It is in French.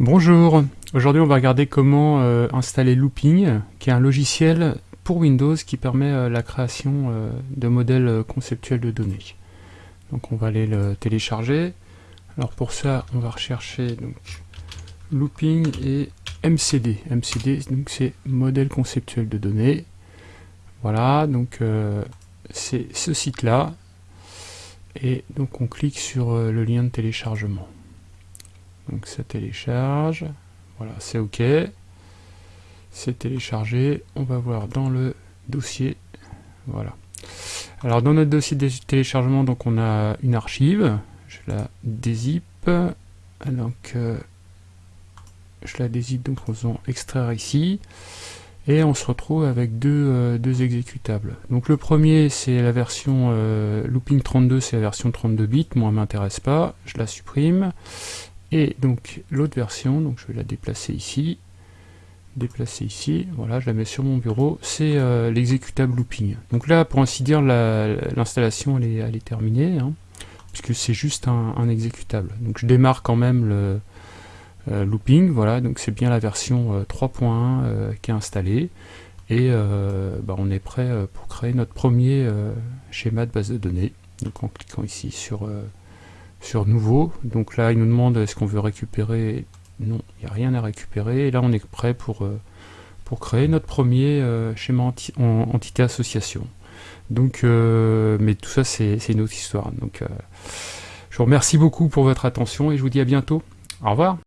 Bonjour, aujourd'hui on va regarder comment euh, installer Looping, qui est un logiciel pour Windows qui permet euh, la création euh, de modèles conceptuels de données. Donc on va aller le télécharger. Alors pour ça on va rechercher donc Looping et MCD. MCD donc c'est modèle conceptuel de données. Voilà, donc c'est ce site là. Et donc on clique sur le lien de téléchargement. Donc ça télécharge. Voilà, c'est OK. C'est téléchargé. On va voir dans le dossier. Voilà. Alors dans notre dossier de téléchargement, donc on a une archive. Je la dézip. Donc euh, je la dézip donc en faisant extraire ici. Et on se retrouve avec deux, euh, deux exécutables. Donc le premier c'est la version euh, looping 32, c'est la version 32 bits, moi m'intéresse pas, je la supprime. Et donc l'autre version, donc je vais la déplacer ici, déplacer ici, voilà, je la mets sur mon bureau, c'est euh, l'exécutable looping. Donc là, pour ainsi dire, l'installation elle, est, terminée, hein, puisque c'est juste un, exécutable. Donc je démarre quand même le euh, looping, voilà, donc c'est bien la version 3.1 euh, qui est installée, et bah, on est prêt pour créer notre premier schéma de base de données. Donc en cliquant ici sur sur nouveau. Donc là, il nous demande est-ce qu'on veut récupérer? Non, il n'y a rien à récupérer. Et là, on est prêt pour, euh, pour créer notre premier euh, schéma en entité association. Donc, euh, mais tout ça, c'est une autre histoire. Donc, je vous remercie beaucoup pour votre attention et je vous dis à bientôt. Au revoir.